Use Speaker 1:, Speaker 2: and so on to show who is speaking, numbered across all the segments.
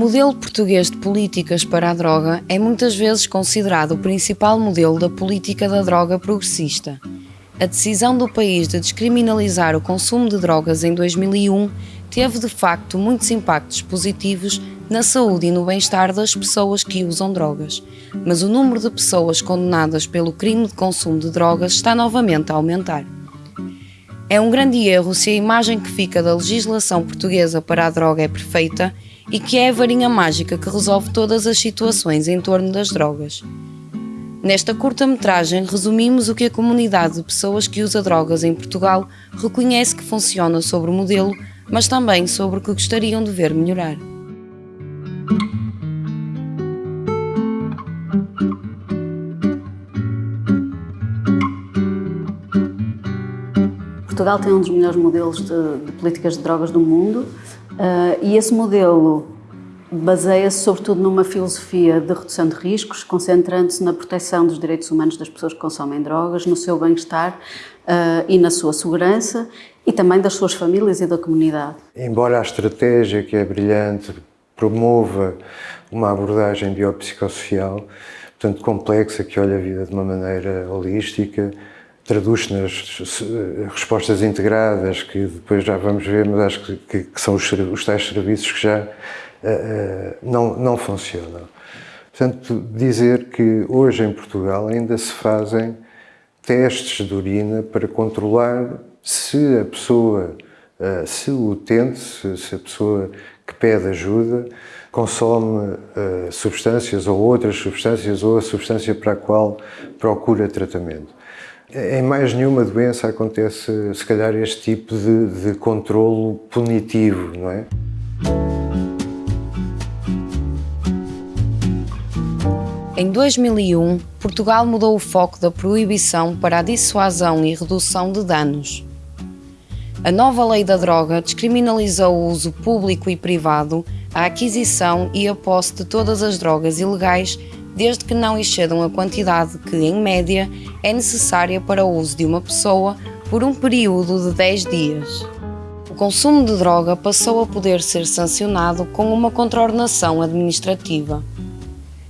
Speaker 1: modelo português de políticas para a droga é muitas vezes considerado o principal modelo da política da droga progressista. A decisão do país de descriminalizar o consumo de drogas em 2001 teve de facto muitos impactos positivos na saúde e no bem-estar das pessoas que usam drogas, mas o número de pessoas condenadas pelo crime de consumo de drogas está novamente a aumentar. É um grande erro se a imagem que fica da legislação portuguesa para a droga é perfeita e que é a varinha mágica que resolve todas as situações em torno das drogas. Nesta curta-metragem, resumimos o que a comunidade de pessoas que usa drogas em Portugal reconhece que funciona sobre o modelo, mas também sobre o que gostariam de ver melhorar.
Speaker 2: Portugal tem um dos melhores modelos de, de políticas de drogas do mundo uh, e esse modelo baseia-se sobretudo numa filosofia de redução de riscos, concentrando-se na proteção dos direitos humanos das pessoas que consomem drogas, no seu bem-estar uh, e na sua segurança e também das suas famílias e da comunidade.
Speaker 3: Embora a estratégia, que é brilhante, promova uma abordagem biopsicossocial, portanto complexa, que olha a vida de uma maneira holística, traduz-se nas respostas integradas, que depois já vamos ver, mas acho que, que, que são os, os, tais serviços que já uh, uh, não, não funcionam. Portanto, dizer que hoje em Portugal ainda se fazem testes de urina para controlar se a pessoa, uh, se o utente, se, se, a pessoa que pede ajuda consome substâncias ou outras substâncias ou a substância para a qual procura tratamento. Em mais nenhuma doença acontece, se calhar, este tipo de, de controlo punitivo, não é?
Speaker 1: Em 2001, Portugal mudou o foco da proibição para a dissuasão e redução de danos. A nova lei da droga descriminalizou o uso público e privado, a aquisição e a posse de todas as drogas ilegais desde que não excedam a quantidade que, em média, é necessária para o uso de uma pessoa por um período de 10 dias. O consumo de droga passou a poder ser sancionado com uma contraordenação administrativa.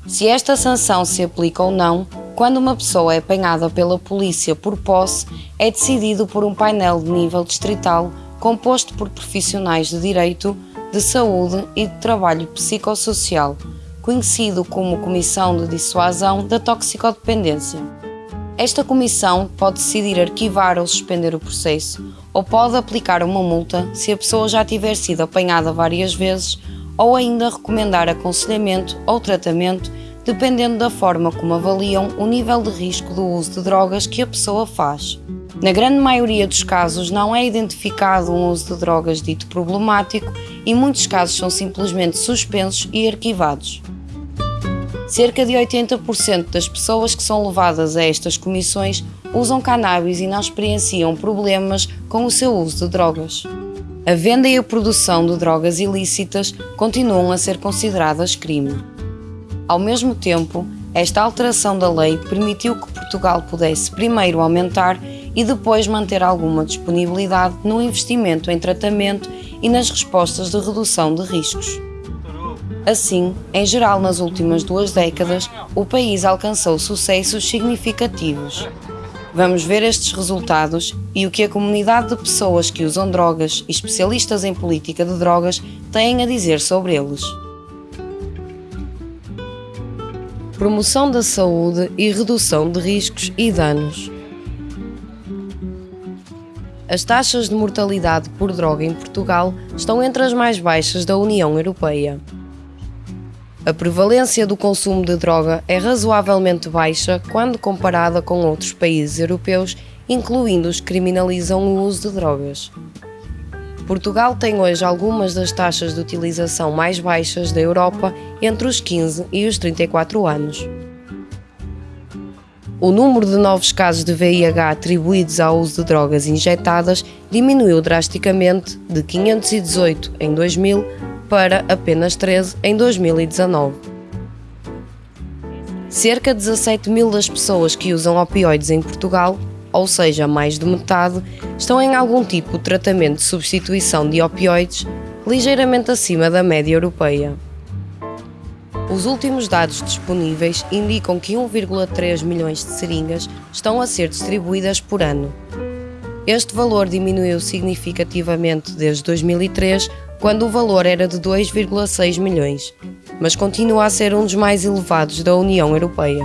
Speaker 1: Se esta sanção se aplica ou não, quando uma pessoa é apanhada pela polícia por posse, é decidido por um painel de nível distrital composto por profissionais de direito, de saúde e de trabalho psicossocial, conhecido como Comissão de Dissuasão da Toxicodependência. Esta comissão pode decidir arquivar ou suspender o processo, ou pode aplicar uma multa se a pessoa já tiver sido apanhada várias vezes, ou ainda recomendar aconselhamento ou tratamento, dependendo da forma como avaliam o nível de risco do uso de drogas que a pessoa faz. Na grande maioria dos casos, não é identificado um uso de drogas dito problemático e muitos casos são simplesmente suspensos e arquivados. Cerca de 80% das pessoas que são levadas a estas comissões usam cannabis e não experienciam problemas com o seu uso de drogas. A venda e a produção de drogas ilícitas continuam a ser consideradas crime. Ao mesmo tempo, esta alteração da lei permitiu que Portugal pudesse primeiro aumentar e depois manter alguma disponibilidade no investimento em tratamento e nas respostas de redução de riscos. Assim, em geral nas últimas duas décadas, o país alcançou sucessos significativos. Vamos ver estes resultados e o que a comunidade de pessoas que usam drogas e especialistas em política de drogas têm a dizer sobre eles. Promoção da saúde e redução de riscos e danos. As taxas de mortalidade por droga em Portugal estão entre as mais baixas da União Europeia. A prevalência do consumo de droga é razoavelmente baixa quando comparada com outros países europeus, incluindo os que criminalizam o uso de drogas. Portugal tem hoje algumas das taxas de utilização mais baixas da Europa entre os 15 e os 34 anos. O número de novos casos de VIH atribuídos ao uso de drogas injetadas diminuiu drasticamente de 518 em 2000 para apenas 13 em 2019. Cerca de 17 mil das pessoas que usam opioides em Portugal, ou seja, mais de metade, estão em algum tipo de tratamento de substituição de opioides ligeiramente acima da média europeia. Os últimos dados disponíveis indicam que 1,3 milhões de seringas estão a ser distribuídas por ano. Este valor diminuiu significativamente desde 2003, quando o valor era de 2,6 milhões, mas continua a ser um dos mais elevados da União Europeia.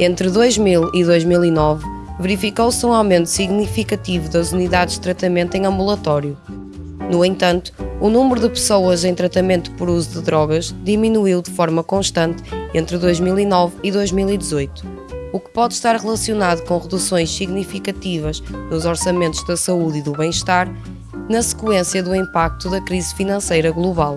Speaker 1: Entre 2000 e 2009, verificou-se um aumento significativo das unidades de tratamento em ambulatório. No entanto, o número de pessoas em tratamento por uso de drogas diminuiu de forma constante entre 2009 e 2018, o que pode estar relacionado com reduções significativas nos orçamentos da saúde e do bem-estar, na sequência do impacto da crise financeira global.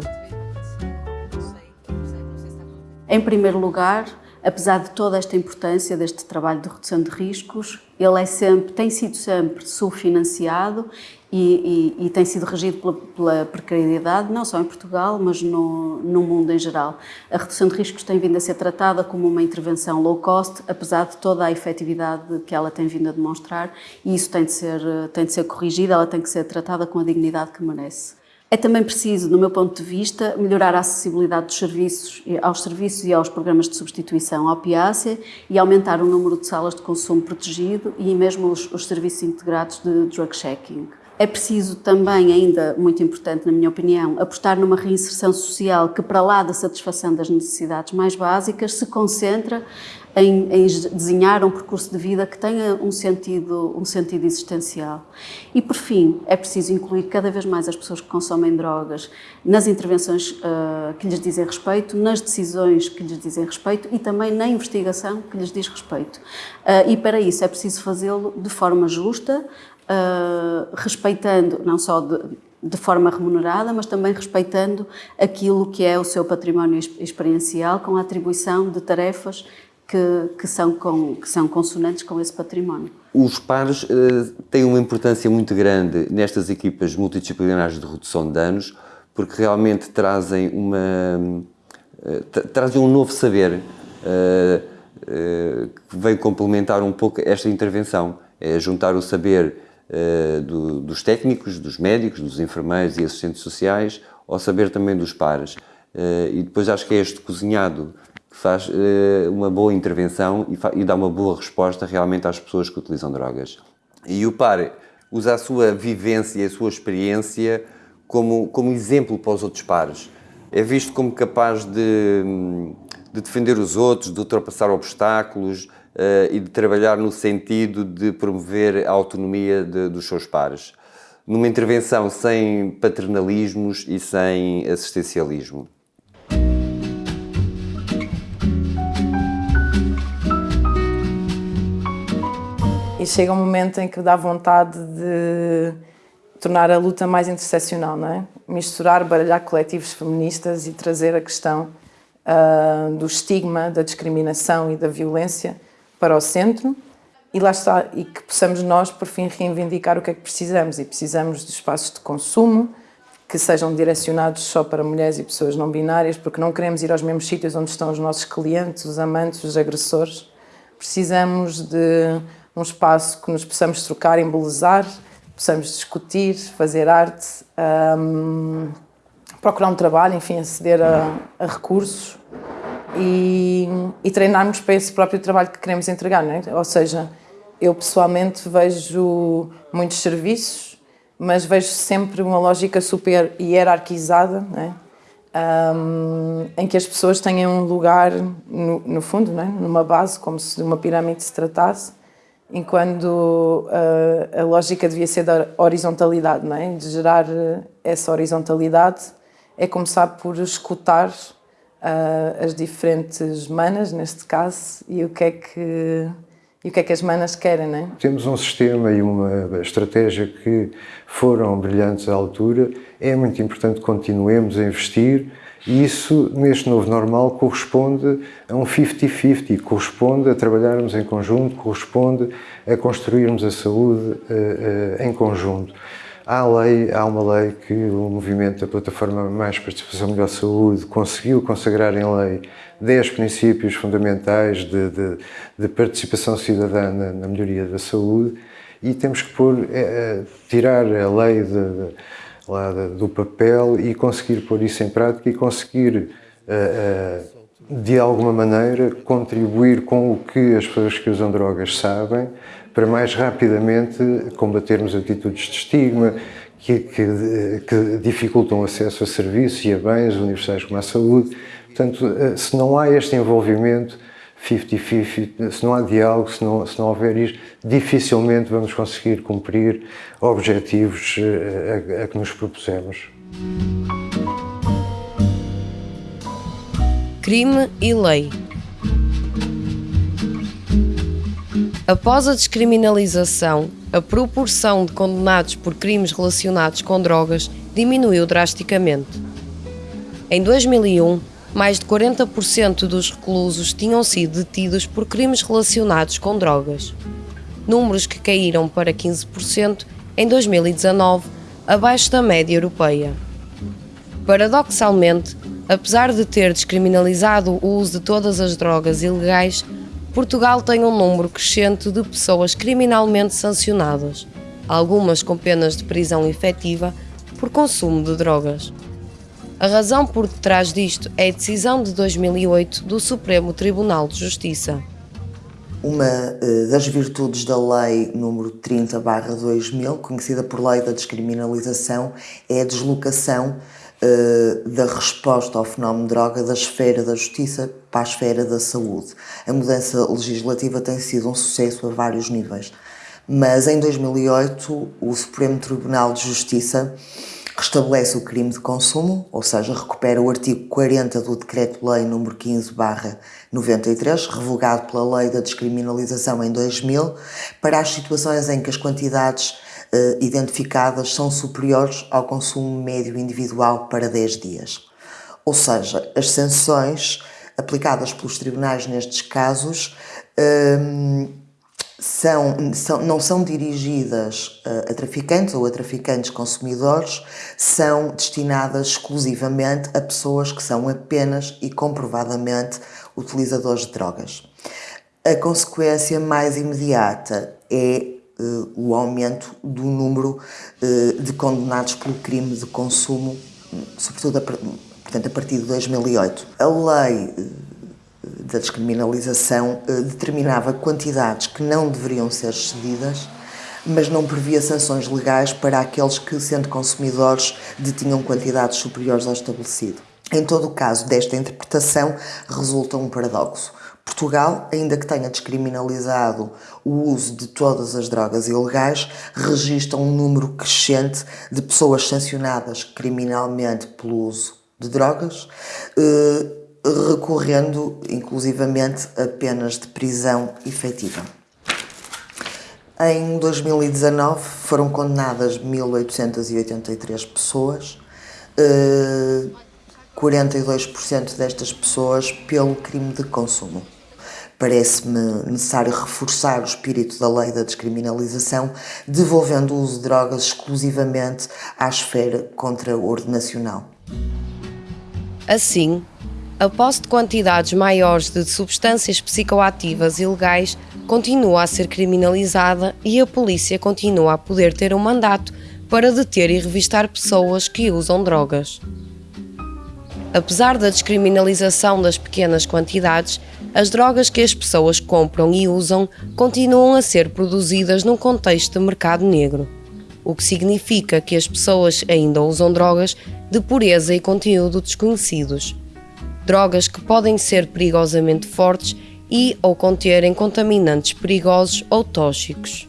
Speaker 2: Em primeiro lugar, apesar de toda esta importância deste trabalho de redução de riscos, ele é sempre, tem sido sempre subfinanciado e, e, e tem sido regido pela, pela, precariedade, não só em Portugal, mas no, no mundo em geral. A redução de riscos tem vindo a ser tratada como uma intervenção low cost, apesar de toda a efetividade que ela tem vindo a demonstrar, e isso tem de ser, tem de ser corrigido, ela tem que ser tratada com a dignidade que merece. É também preciso, no meu ponto de vista, melhorar a acessibilidade dos serviços, aos serviços e aos programas de substituição à opiácea e aumentar o número de salas de consumo protegido e mesmo os, os serviços integrados de drug checking. É preciso também, ainda muito importante na minha opinião, apostar numa reinserção social que, para lá da satisfação das necessidades mais básicas, se concentra em, em, desenhar um percurso de vida que tenha um sentido, um sentido existencial. E, por fim, é preciso incluir cada vez mais as pessoas que consomem drogas nas intervenções uh, que lhes dizem respeito, nas decisões que lhes dizem respeito e também na investigação que lhes diz respeito. Uh, e, para isso, é preciso fazê-lo de forma justa, uh, respeitando não só de, de forma remunerada, mas também respeitando aquilo que é o seu património experiencial, com a atribuição de tarefas que, que, são, com, que são consonantes com esse património.
Speaker 4: Os pares uh, têm uma importância muito grande nestas equipas multidisciplinares de redução de danos, porque realmente trazem, uma, uh, trazem um novo saber uh, que vem complementar um pouco esta intervenção, é juntar o saber do, dos técnicos, dos médicos, dos enfermeiros e assistentes sociais, ao saber também dos pares. E depois acho que é este cozinhado faz uh, uma boa intervenção e, e, dá uma boa resposta realmente às pessoas que utilizam drogas. E o par usa a sua vivência e a sua experiência como, como exemplo para os outros pares. É visto como capaz de, de defender os outros, de ultrapassar obstáculos, uh, e de trabalhar no sentido de promover a autonomia de, dos seus pares. Numa intervenção sem paternalismos e sem assistencialismo.
Speaker 5: Chega um momento em que dá vontade de tornar a luta mais interseccional, não é? Misturar, baralhar coletivos feministas e trazer a questão uh, do estigma, da discriminação e da violência para o centro e lá está, e que possamos nós, por fim, reivindicar o que é que precisamos. E precisamos de espaços de consumo que sejam direcionados só para mulheres e pessoas não binárias, porque não queremos ir aos mesmos sítios onde estão os nossos clientes, os amantes, os agressores. Precisamos de um espaço que nos possamos trocar, embelezar, possamos discutir, fazer arte, um, procurar um trabalho, enfim, aceder a, a recursos e, e treinarmos para esse próprio trabalho que queremos entregar, não é? Ou seja, eu pessoalmente vejo muitos serviços, mas vejo sempre uma lógica super hierarquizada, é? um, em que as pessoas tenham um lugar no, no fundo, é? numa base, como se de uma pirâmide se tratasse, enquanto uh, a lógica devia ser da horizontalidade, não é? de gerar essa horizontalidade é começar por escutar uh, as diferentes manas, neste caso, e o que é que, e o que, é que as manas querem, não é?
Speaker 3: Temos um sistema e uma estratégia que foram brilhantes à altura. É muito importante que continuemos a investir e isso, neste novo normal, corresponde a um 50-50, corresponde a trabalharmos em conjunto, corresponde a construirmos a saúde uh, uh, em conjunto. Há, lei, há uma lei que o movimento da Plataforma Mais Participação Melhor Saúde conseguiu consagrar em lei 10 princípios fundamentais de, de, de participação cidadã na, na, melhoria da saúde e temos que pôr, é, tirar a lei de, do papel e conseguir pôr isso em prática e conseguir de alguma maneira, contribuir com o que as pessoas que usam drogas sabem para mais rapidamente combatermos atitudes de estigma que, que, que dificultam o acesso a serviços e a bens universais como a saúde. Portanto, se não há este envolvimento 50-50, se não há diálogo, se não, se não houver isto, dificilmente vamos conseguir cumprir objetivos a, a que nos propusemos.
Speaker 1: Crime e lei. Após a descriminalização, a proporção de condenados por crimes relacionados com drogas diminuiu drasticamente. Em 2001, mais de 40% dos reclusos tinham sido detidos por crimes relacionados com drogas. Números que caíram para 15% em 2019, abaixo da média europeia. Paradoxalmente, Apesar de ter descriminalizado o uso de todas as drogas ilegais, Portugal tem um número crescente de pessoas criminalmente sancionadas, algumas com penas de prisão efetiva por consumo de drogas. A razão por detrás disto é a decisão de 2008 do Supremo Tribunal de Justiça.
Speaker 6: Uma eh, das virtudes da Lei número 30/2000, conhecida por Lei da Descriminalização, é a deslocação uh, da resposta ao fenómeno droga da esfera da justiça para a esfera da saúde. A mudança legislativa tem sido um sucesso a vários níveis. Mas em 2008, o Supremo Tribunal de Justiça restabelece o crime de consumo, ou seja, recupera o artigo 40 do Decreto-Lei nº 15/93, revogado pela Lei da Descriminalização em 2000, para as situações em que as quantidades uh, identificadas são superiores ao consumo médio individual para 10 dias. Ou seja, as sanções aplicadas pelos tribunais nestes casos ehm, são, são, não são dirigidas a, a traficantes ou a traficantes consumidores, são destinadas exclusivamente a pessoas que são apenas e comprovadamente utilizadores de drogas. A consequência mais imediata é uh, o aumento do número uh, de condenados pelo crime de consumo, sobretudo a, portanto, a partir de 2008. A lei da descriminalização determinava quantidades que não deveriam ser excedidas, mas não previa sanções legais para aqueles que, sendo consumidores, detinham quantidades superiores ao estabelecido. Em todo o caso desta interpretação, resulta um paradoxo. Portugal, ainda que tenha descriminalizado o uso de todas as drogas ilegais, registra um número crescente de pessoas sancionadas criminalmente pelo uso de drogas, eh, recorrendo inclusivamente a penas de prisão efetiva. Em 2019 foram condenadas 1.883 pessoas, 42% eh, destas pessoas pelo crime de consumo parece-me necessário reforçar o espírito da lei da descriminalização, devolvendo o uso de drogas exclusivamente à esfera contra-ordenacional.
Speaker 1: Assim, a posse de quantidades maiores de substâncias psicoativas ilegais continua a ser criminalizada e a polícia continua a poder ter um mandato para deter e revistar pessoas que usam drogas. Apesar da descriminalização das pequenas quantidades, as drogas que as pessoas compram e usam continuam a ser produzidas num contexto de mercado negro, o que significa que as pessoas ainda usam drogas de pureza e conteúdo desconhecidos. Drogas que podem ser perigosamente fortes e ou conterem contaminantes perigosos ou tóxicos.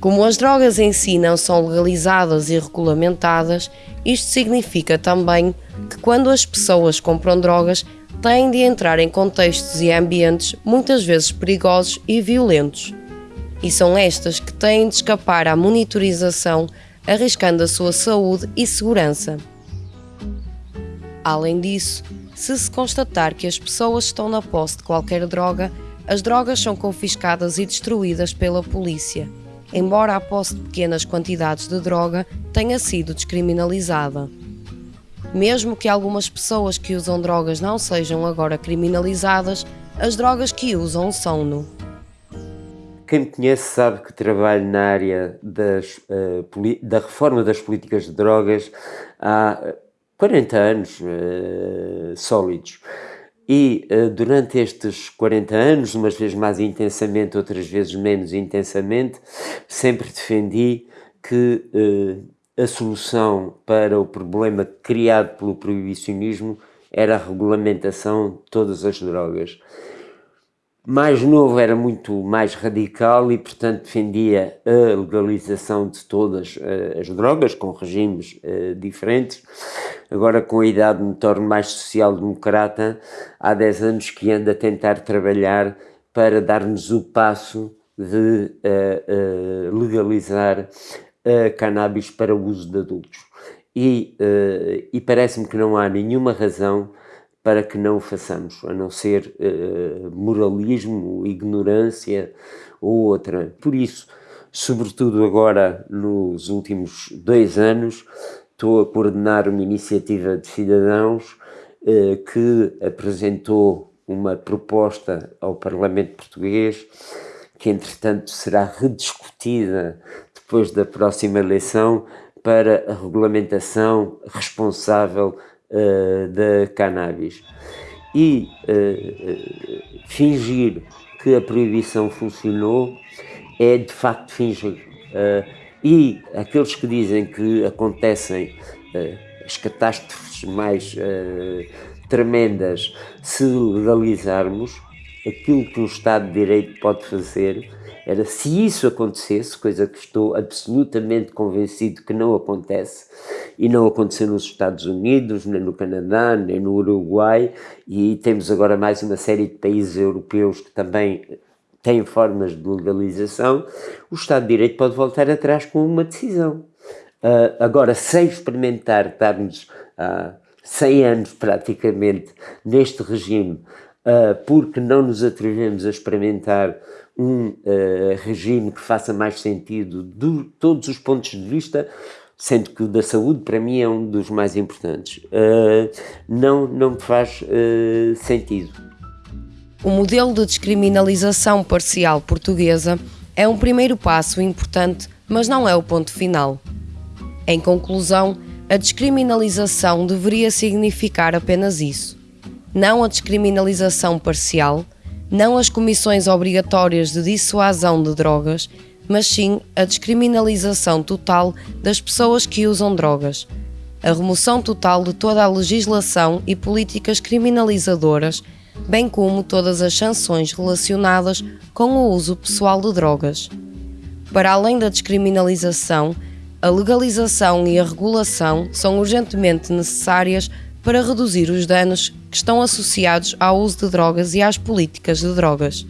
Speaker 1: Como as drogas em si não são legalizadas e regulamentadas, isto significa também que quando as pessoas compram drogas, têm de entrar em contextos e ambientes muitas vezes perigosos e violentos. E são estas que têm de escapar à monitorização, arriscando a sua saúde e segurança. Além disso, se se constatar que as pessoas estão na posse de qualquer droga, as drogas são confiscadas e destruídas pela polícia embora a posse de pequenas quantidades de droga tenha sido descriminalizada. Mesmo que algumas pessoas que usam drogas não sejam agora criminalizadas, as drogas que usam são-no.
Speaker 7: Quem me conhece sabe que trabalho na área das, uh, da reforma das políticas de drogas há 40 anos uh, sólidos. E uh, durante estes 40 anos, umas vezes mais intensamente, outras vezes menos intensamente, sempre defendi que uh, a solução para o problema criado pelo proibicionismo era a regulamentação de todas as drogas mais novo era muito mais radical e, portanto, defendia a legalização de todas uh, as drogas, com regimes diferentes. Agora, com a idade, me torno mais social-democrata. Há 10 anos que ando a tentar trabalhar para dar-nos o passo de uh, legalizar a cannabis para o uso de adultos. E, e parece-me que não há nenhuma razão para que não o façamos, a não ser uh, moralismo, ignorância ou outra. Por isso, sobretudo agora nos últimos dois anos, estou a coordenar uma iniciativa de cidadãos uh, que apresentou uma proposta ao Parlamento Português, que entretanto será rediscutida depois da próxima eleição para a regulamentação responsável uh, da cannabis. E uh, fingir que a proibição funcionou é de facto fingir. E aqueles que dizem que acontecem as catástrofes mais tremendas se legalizarmos, aquilo que um Estado de Direito pode fazer era se isso acontecesse, coisa que estou absolutamente convencido que não acontece, e não aconteceu nos Estados Unidos, nem no Canadá, nem no Uruguai, e temos agora mais uma série de países europeus que também têm formas de legalização, o Estado de Direito pode voltar atrás com uma decisão. Uh, agora, sem experimentar, estarmos há uh, 100 anos praticamente neste regime, uh, porque não nos atrevemos a experimentar um uh, regime que faça mais sentido de todos os pontos de vista, sendo que o da saúde para mim é um dos mais importantes, não, não faz sentido.
Speaker 1: O modelo de descriminalização parcial portuguesa é um primeiro passo importante, mas não é o ponto final. Em conclusão, a descriminalização deveria significar apenas isso. Não a descriminalização parcial, não as comissões obrigatórias de dissuasão de drogas, mas sim a descriminalização total das pessoas que usam drogas, a remoção total de toda a legislação e políticas criminalizadoras, bem como todas as sanções relacionadas com o uso pessoal de drogas. Para além da descriminalização, a legalização e a regulação são urgentemente necessárias para reduzir os danos que estão associados ao uso de drogas e às políticas de drogas.